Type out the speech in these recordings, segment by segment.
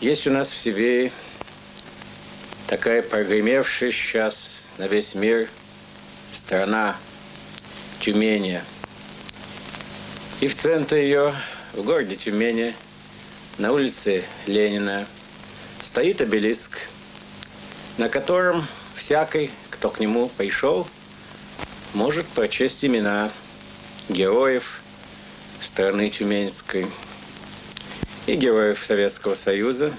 Есть у нас в Сибири такая прогремевшая сейчас на весь мир страна Тюмени. И в центре ее, в городе Тюмени, на улице Ленина, стоит обелиск, на котором всякий, кто к нему пришел, может прочесть имена героев страны Тюменской и героев Советского Союза,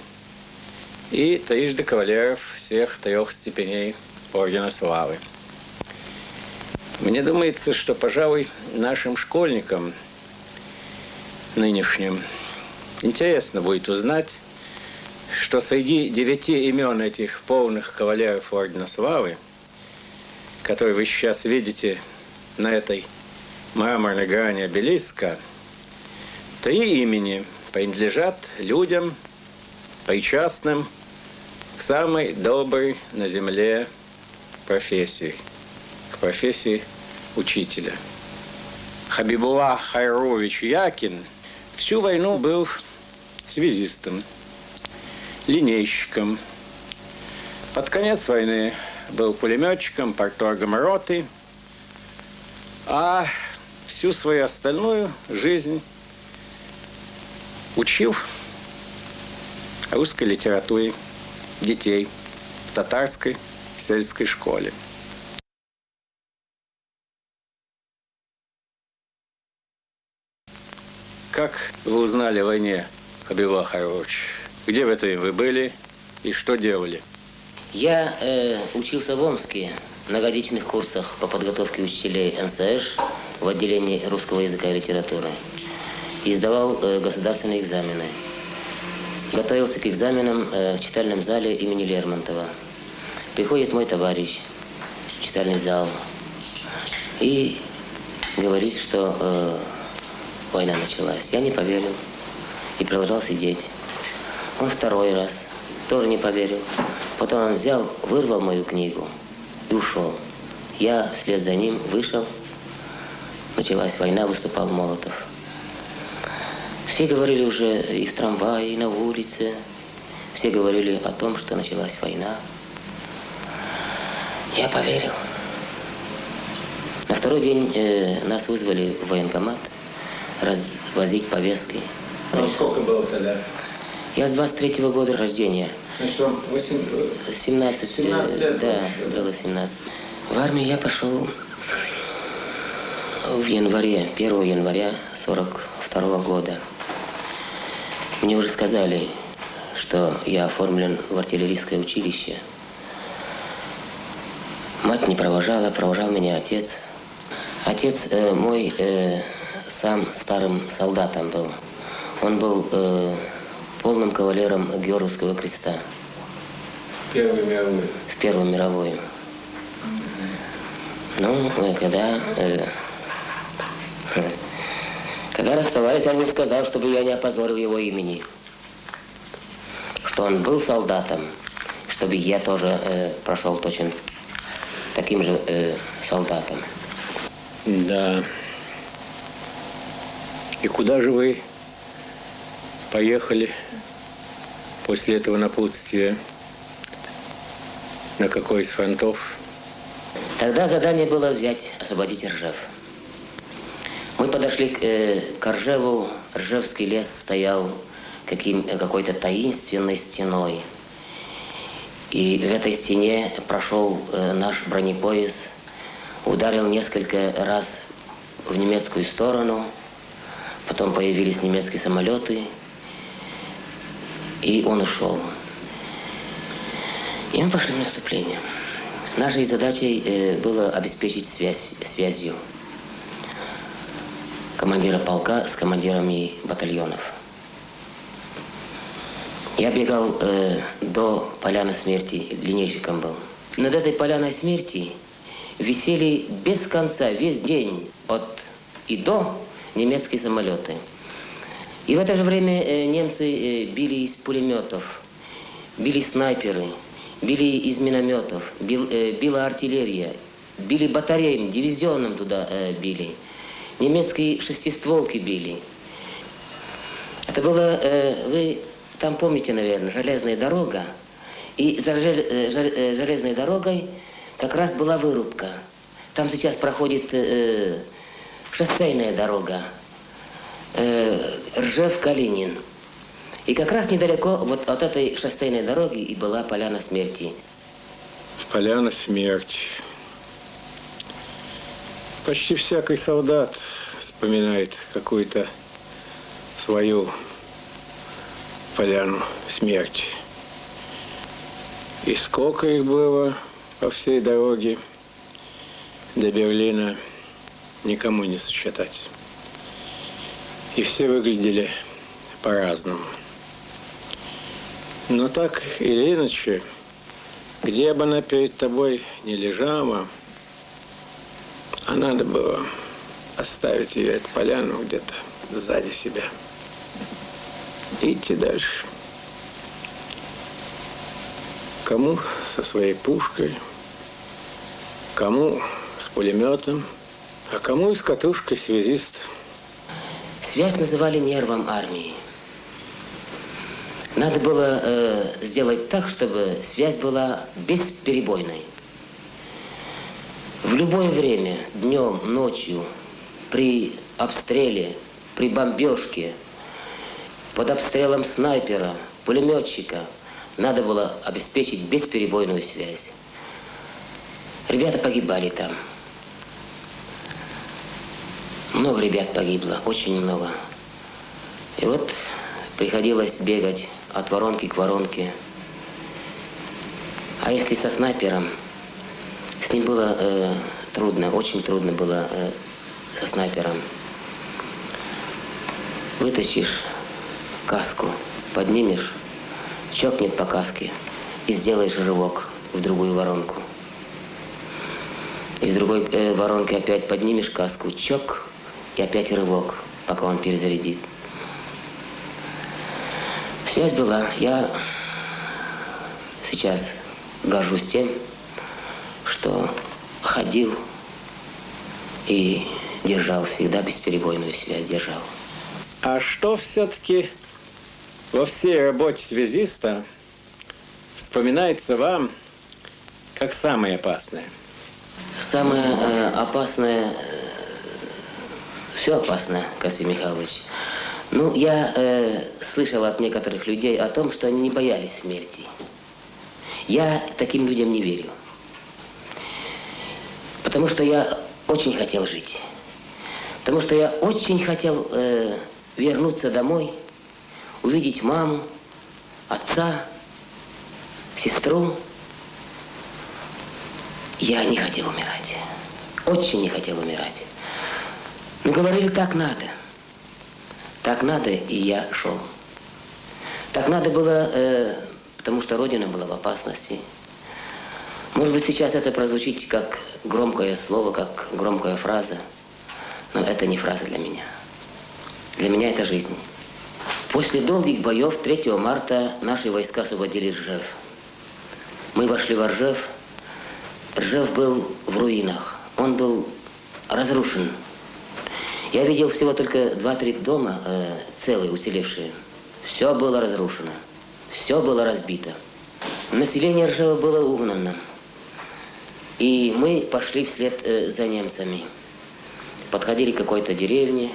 и трижды кавалеров всех трех степеней Ордена Славы. Мне думается, что, пожалуй, нашим школьникам нынешним интересно будет узнать, что среди девяти имен этих полных кавалеров Ордена Славы, которые вы сейчас видите на этой мраморной грани обелиска, три имени принадлежат людям, причастным к самой доброй на земле профессии, к профессии учителя. Хабибула Хайрович Якин всю войну был связистом, линейщиком. Под конец войны был пулеметчиком, порторгом роты, а всю свою остальную жизнь учил русской литературе детей в татарской сельской школе. Как вы узнали о войне, Хабибулла Хайрович? Где в это вы были и что делали? Я э, учился в Омске на годичных курсах по подготовке учителей НСШ в отделении русского языка и литературы. И сдавал э, государственные экзамены. Готовился к экзаменам э, в читальном зале имени Лермонтова. Приходит мой товарищ в читальный зал и говорит, что э, война началась. Я не поверил и продолжал сидеть. Он второй раз тоже не поверил. Потом он взял, вырвал мою книгу и ушел. Я вслед за ним вышел. Началась война, выступал Молотов. Все говорили уже и в трамвае, и на улице. Все говорили о том, что началась война. Я поверил. На второй день э, нас вызвали в военкомат развозить повестки. Ну, сколько было тогда? Я с 23-го года рождения. Что, 8... 17, 17 лет? Да, было 17. В армию я пошел в январе, 1 января 42 -го года. Мне уже сказали, что я оформлен в артиллерийское училище. Мать не провожала, провожал меня отец. Отец э, мой э, сам старым солдатом был. Он был э, полным кавалером Георгиевского креста. Первую мировую. В Первую мировую. Ну, э, когда... Э, когда расставались, он мне сказал, чтобы я не опозорил его имени. Что он был солдатом, чтобы я тоже э, прошел точно таким же э, солдатом. Да. И куда же вы поехали после этого напутствия? На какой из фронтов? Тогда задание было взять, освободить Ржев. Мы подошли к, э, к Ржеву. Ржевский лес стоял каким, какой-то таинственной стеной. И в этой стене прошел э, наш бронепоезд, ударил несколько раз в немецкую сторону, потом появились немецкие самолеты, и он ушел. И мы пошли в наступление. Нашей задачей э, было обеспечить связь, связью командира полка с командирами батальонов. Я бегал э, до поляны смерти, линейщиком был. Над этой поляной смерти висели без конца весь день от и до немецкие самолеты. И в это же время э, немцы э, били из пулеметов, били снайперы, били из минометов, бил, э, била артиллерия, били батареям, дивизионом туда э, били. Немецкие шестистволки били. Это было, э, вы там, помните, наверное, железная дорога. И за э, э, железной дорогой как раз была вырубка. Там сейчас проходит э, шоссейная дорога. Э, Ржев-Калинин. И как раз недалеко вот от этой шоссейной дороги и была поляна смерти. Поляна смерти. Почти всякий солдат вспоминает какую-то свою поляну смерти. И сколько их было по всей дороге до Берлина, никому не сосчитать. И все выглядели по-разному. Но так или иначе, где бы она перед тобой не лежала, а надо было оставить ее, эту поляну, где-то сзади себя. Идти дальше. Кому со своей пушкой, кому с пулеметом, а кому и с катушкой связист. Связь называли нервом армии. Надо было э, сделать так, чтобы связь была бесперебойной. В любое время, днем, ночью, при обстреле, при бомбежке, под обстрелом снайпера, пулеметчика, надо было обеспечить бесперебойную связь. Ребята погибали там. Много ребят погибло, очень много. И вот приходилось бегать от воронки к воронке. А если со снайпером, с ним было э, трудно, очень трудно было э, со снайпером. Вытащишь каску, поднимешь, чокнет по каске и сделаешь рывок в другую воронку. Из другой э, воронки опять поднимешь каску, чок, и опять рывок, пока он перезарядит. Связь была. Я сейчас горжусь тем, что ходил и держал всегда бесперебойную связь, держал. А что все-таки во всей работе связиста вспоминается вам как самое опасное? Самое э, опасное, все опасно, Касим Михайлович. Ну, я э, слышал от некоторых людей о том, что они не боялись смерти. Я таким людям не верю. Потому что я очень хотел жить. Потому что я очень хотел э, вернуться домой, увидеть маму, отца, сестру. Я не хотел умирать. Очень не хотел умирать. Но говорили, так надо. Так надо, и я шел. Так надо было, э, потому что Родина была в опасности. Может быть, сейчас это прозвучит как громкое слово, как громкая фраза, но это не фраза для меня. Для меня это жизнь. После долгих боев 3 марта наши войска освободили Ржев. Мы вошли в Ржев. Ржев был в руинах. Он был разрушен. Я видел всего только два-три дома э, целые, уцелевшие. Все было разрушено. Все было разбито. Население Ржева было угнано. И мы пошли вслед э, за немцами. Подходили к какой-то деревне,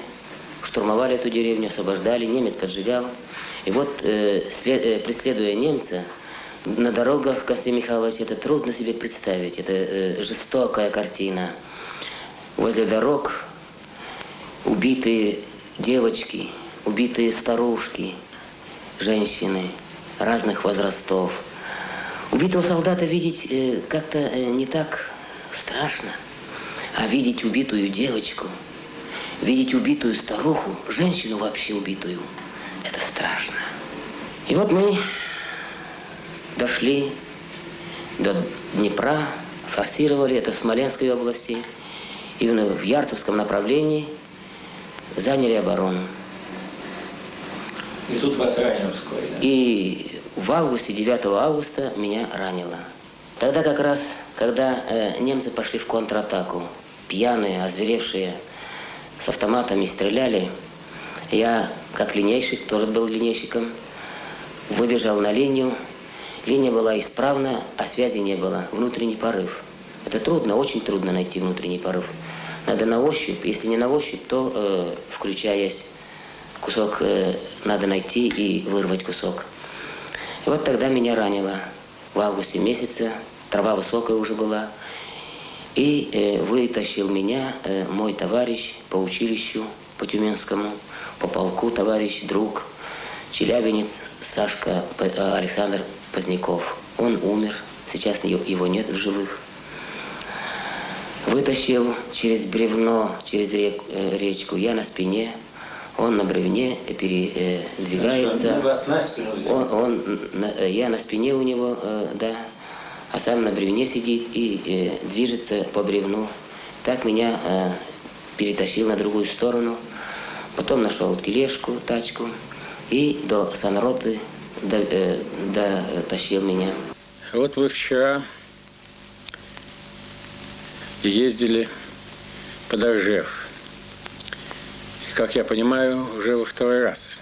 штурмовали эту деревню, освобождали, немец поджигал. И вот, э, э, преследуя немца, на дорогах, Константин Михайлович, это трудно себе представить. Это жестокая картина. Возле дорог убитые девочки, убитые старушки, женщины разных возрастов. Убитого солдата видеть э, как-то э, не так страшно, а видеть убитую девочку, видеть убитую старуху, женщину вообще убитую, это страшно. И вот мы дошли до Днепра, форсировали это в Смоленской области, именно в Ярцевском направлении заняли оборону. И тут вас ранило вскоре, да? И в августе, 9 августа меня ранило. Тогда как раз, когда э, немцы пошли в контратаку, пьяные, озверевшие, с автоматами стреляли, я, как линейщик, тоже был линейщиком, Выбежал на линию. Линия была исправна, а связи не было. Внутренний порыв. Это трудно, очень трудно найти внутренний порыв. Надо на ощупь. Если не на ощупь, то э, включаясь, кусок э, надо найти и вырвать кусок. И вот тогда меня ранило. В августе месяце, трава высокая уже была. И э, вытащил меня э, мой товарищ по училищу, по Тюменскому, по полку, товарищ, друг, челябинец Сашка э, Александр Поздняков. Он умер, сейчас его нет в живых. Вытащил через бревно, через рек, э, речку, я на спине, он на бревне передвигается. Он, он, я на спине у него, э, да, а сам на бревне сидит и э, движется по бревну. Так меня э, перетащил на другую сторону. Потом нашел тележку, тачку и до санроты дотащил до, меня. Вот вы вчера ездили под Оржев. Как я понимаю, уже во второй раз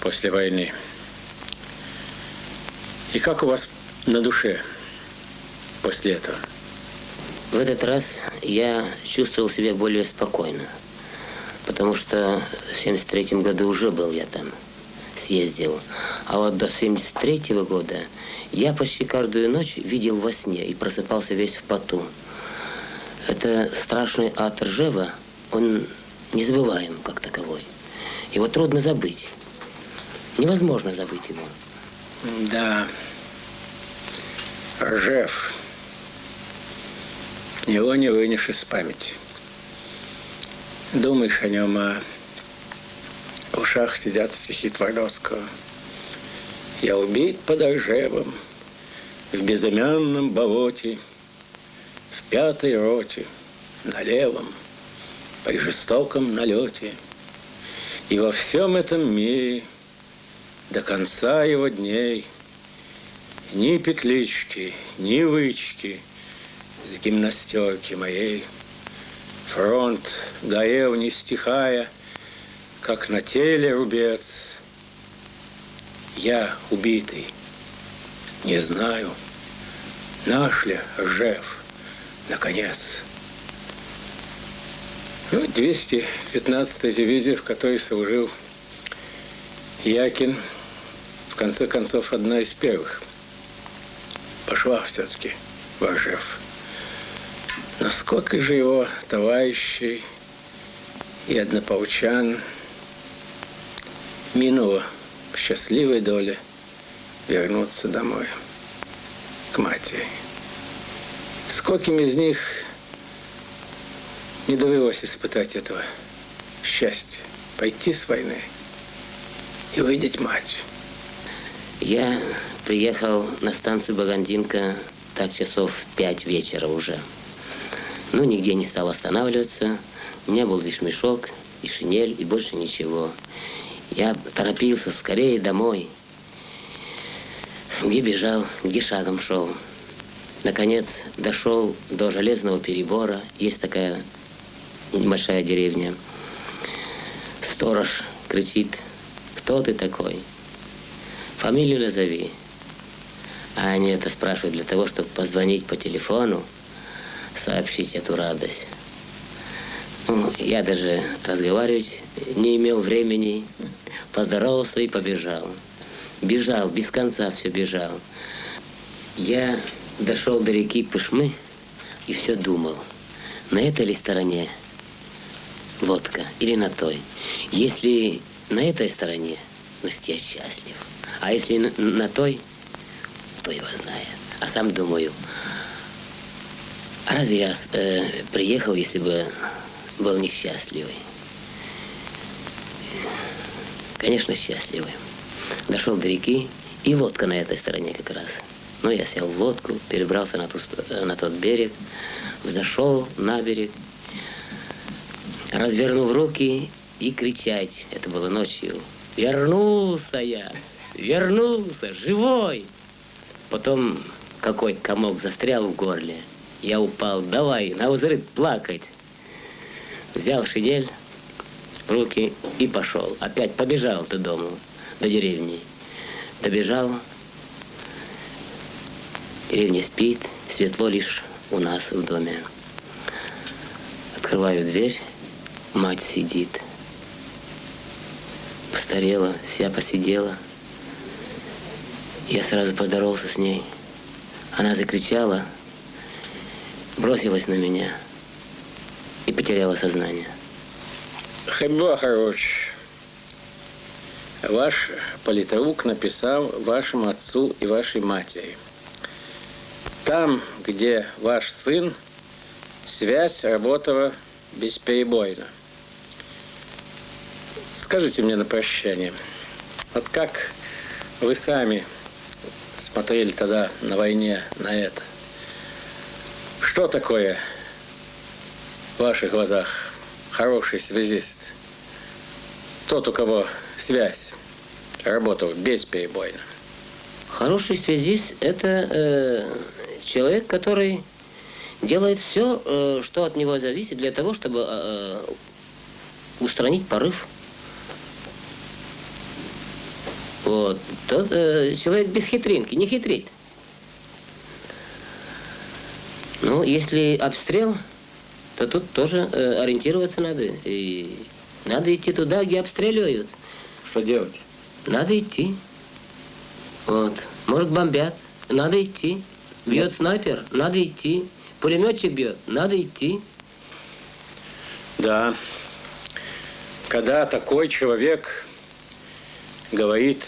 после войны. И как у вас на душе после этого? В этот раз я чувствовал себя более спокойно, потому что в 73 году уже был я там, съездил. А вот до 73 -го года я почти каждую ночь видел во сне и просыпался весь в поту. Это страшный ад Ржева, он незабываем как таковой. Его трудно забыть. Невозможно забыть его. Да. Ржев. Его не вынешь из памяти. Думаешь о нем, а в ушах сидят стихи Твардовского. Я убит под Ржевом, в безымянном болоте, в пятой роте, на левом, при жестоком налете. И во всем этом мире до конца его дней – ни петлички, ни вычки с гимнастерки моей. Фронт горел, не стихая, как на теле рубец. Я убитый, не знаю, наш ли Ржев, наконец. Ну, 215-я дивизия, в которой служил Якин, в конце концов, одна из первых – пошла все-таки в Ажев. Насколько же его товарищей и однополчан минуло в счастливой доле вернуться домой, к матери. Скольким из них не довелось испытать этого счастья, пойти с войны и увидеть мать. Я приехал на станцию Багандинка так часов пять вечера уже. Ну, нигде не стал останавливаться. У меня был лишь мешок и шинель, и больше ничего. Я торопился скорее домой. Где бежал, где шагом шел. Наконец дошел до железного перебора. Есть такая небольшая деревня. Сторож кричит, кто ты такой? Фамилию назови. А они это спрашивают для того, чтобы позвонить по телефону, сообщить эту радость. Ну, я даже разговаривать не имел времени. Поздоровался и побежал. Бежал, без конца все бежал. Я дошел до реки Пышмы и все думал, на этой ли стороне лодка или на той. Если на этой стороне, ну, я счастлив. А если на, на той, кто его знает. А сам думаю, а разве я э, приехал, если бы был несчастливый? Конечно, счастливый. Дошел до реки, и лодка на этой стороне как раз. Ну, я сел в лодку, перебрался на, ту, на тот берег, взошел на берег, развернул руки и кричать. Это было ночью. Вернулся я, вернулся, живой. Потом какой комок застрял в горле. Я упал, давай, на взрыв плакать. Взял шинель в руки и пошел. Опять побежал до дому, до деревни. Добежал. Деревня спит, светло лишь у нас в доме. Открываю дверь, мать сидит. Постарела, вся посидела. Я сразу поздоровался с ней. Она закричала, бросилась на меня и потеряла сознание. Хабиб Ахарович, ваш политрук написал вашему отцу и вашей матери. Там, где ваш сын, связь работала бесперебойно. Скажите мне на прощание, вот как вы сами смотрели тогда на войне на это? Что такое в ваших глазах хороший связист? Тот, у кого связь работала бесперебойно. Хороший связист – это э, человек, который делает все, э, что от него зависит, для того, чтобы э, устранить порыв. Вот. Тот э, человек без хитринки, не хитрит. Ну, если обстрел, то тут тоже э, ориентироваться надо. И надо идти туда, где обстреливают. Что делать? Надо идти. Вот. Может, бомбят. Надо идти. Бьет снайпер. Надо идти. Пулеметчик бьет. Надо идти. Да. Когда такой человек говорит,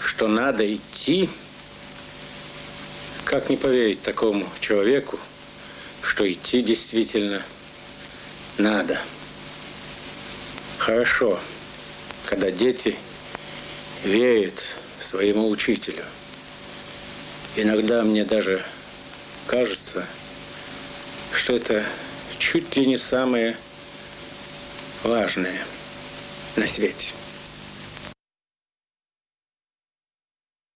что надо идти, как не поверить такому человеку, что идти действительно надо. Хорошо, когда дети верят своему учителю. Иногда мне даже кажется, что это чуть ли не самое важное на свете.